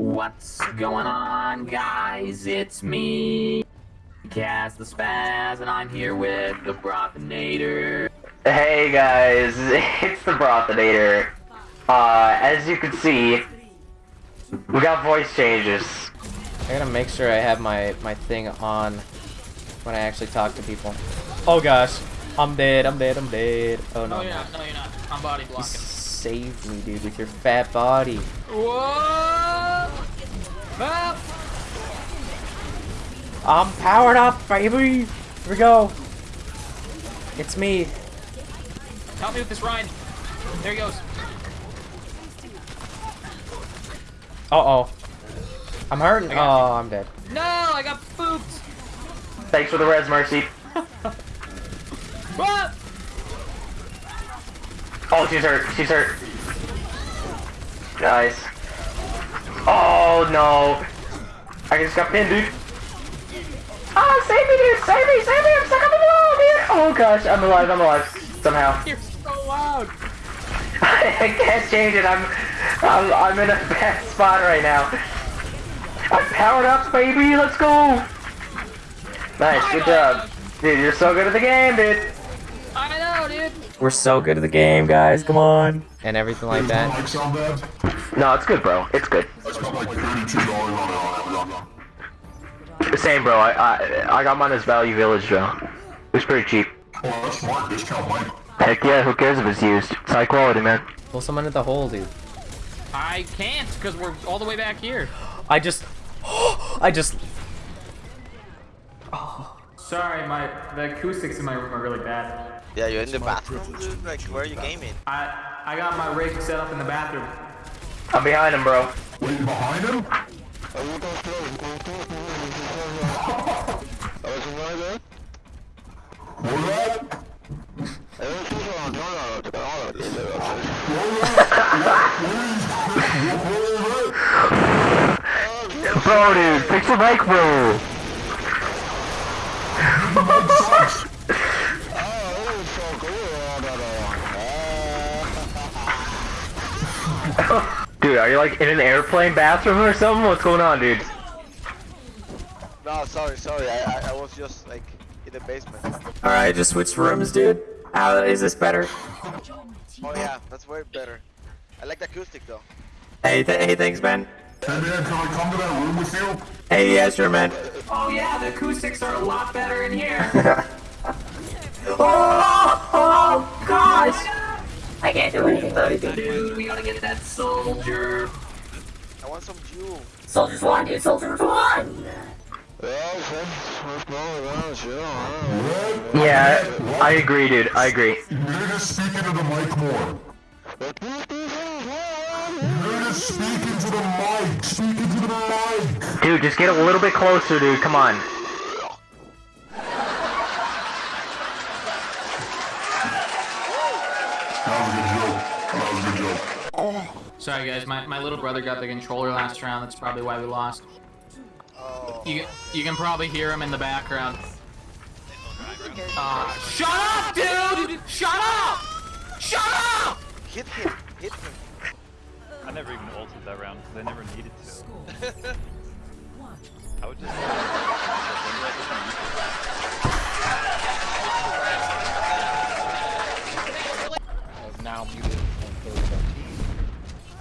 What's going on, guys? It's me, Cas the Spaz, and I'm here with the Brothinator. Hey guys, it's the Brothinator. Uh, as you can see, we got voice changes. I gotta make sure I have my, my thing on when I actually talk to people. Oh gosh. I'm dead, I'm dead, I'm dead. Oh no. No, you're not. No, you're not. I'm body You blocking. saved me, dude, with your fat body. Whoa! Ah! I'm powered up, baby! Here we go. It's me. Help me with this Ryan. There he goes. Uh-oh. I'm hurting. Oh, I'm dead. No, I got pooped. Thanks for the res, Mercy. Oh, she's hurt. She's hurt. Nice. Oh no. I just got pinned, dude. Ah, save me, dude! Save me! Save me! I'm stuck on the wall, dude! Oh gosh, I'm alive. I'm alive. Somehow. You're so loud. I can't change it. I'm, I'm, I'm in a bad spot right now. I'm powered up, baby. Let's go. Nice, good job, dude. You're so good at the game, dude. I know, dude. We're so good at the game, guys. Come on. And everything like that. mic sound bad? No, it's good, bro. It's good. I spent like thirty-two dollars on it. Same, bro. I, I, I got mine as Value Village, though. It was pretty cheap. Oh, that's smart. Discount mic. Heck yeah, who cares if it's used? It's high quality, man. Pull someone in the hole, dude. I can't because we're all the way back here. I just... I just... Oh. Sorry, my the acoustics in my room are really bad. Yeah, you're in the bathroom, dude. Like, where are you gaming? I I got my rig set up in the bathroom. I'm behind him, bro. Wait, behind him? What was that? Bro, dude, fix your mic, bro. Mic sucks. Dude, are you like in an airplane bathroom or something? What's going on, dude? No, sorry, sorry. I, I, I was just like in the basement. Alright, just switch rooms, dude. How is this better? Oh yeah, that's way better. I like the acoustic though. Hey, th hey, thanks, man. Hey man, can I come to that room with you? Hey, yeah, sure, man. Oh yeah, the acoustics are a lot better in here. oh, oh, gosh! I can't do anything, dude. We gotta get that soldier. I want some jewel. Soldiers one, dude. Soldiers one. Yeah, I agree, dude. I agree. You need to speak into the mic more. You need to speak into the mic. Speak into the mic. Dude, just get a little bit closer, dude. Come on. That was a good joke. That was a good joke. Sorry, guys. My, my little brother got the controller last round. That's probably why we lost. Oh. You you can probably hear him in the background. Uh, shut up, dude! Shut up! Shut up! Hit him! Hit him! I never even ulted that round because I never needed to. I would just.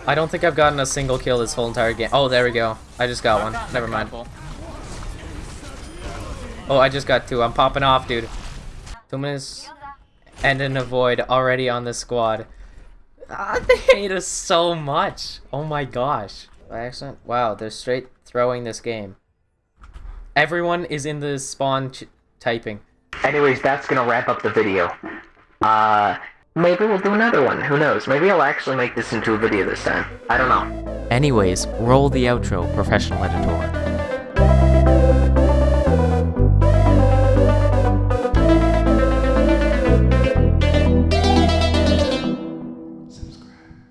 I don't think I've gotten a single kill this whole entire game. Oh, there we go. I just got one. Never mind. Oh, I just got two. I'm popping off, dude. Two minutes and an avoid already on the squad. Ah, they hate us so much. Oh my gosh. By accident? Wow, they're straight throwing this game. Everyone is in the spawn typing. Anyways, that's gonna wrap up the video. Uh, maybe we'll do another one. Who knows? Maybe I'll actually make this into a video this time. I don't know. Anyways, roll the outro, professional editor.